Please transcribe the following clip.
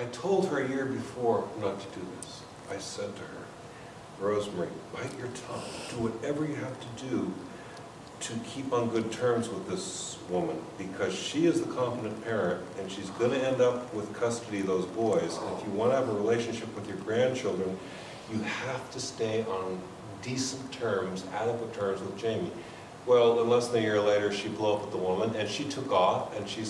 I told her a year before not to do this. I said to her, Rosemary, bite your tongue, do whatever you have to do to keep on good terms with this woman, because she is the competent parent, and she's gonna end up with custody of those boys. And if you wanna have a relationship with your grandchildren, you have to stay on decent terms, adequate terms with Jamie. Well, and less than a year later, she blew up with the woman, and she took off, and she's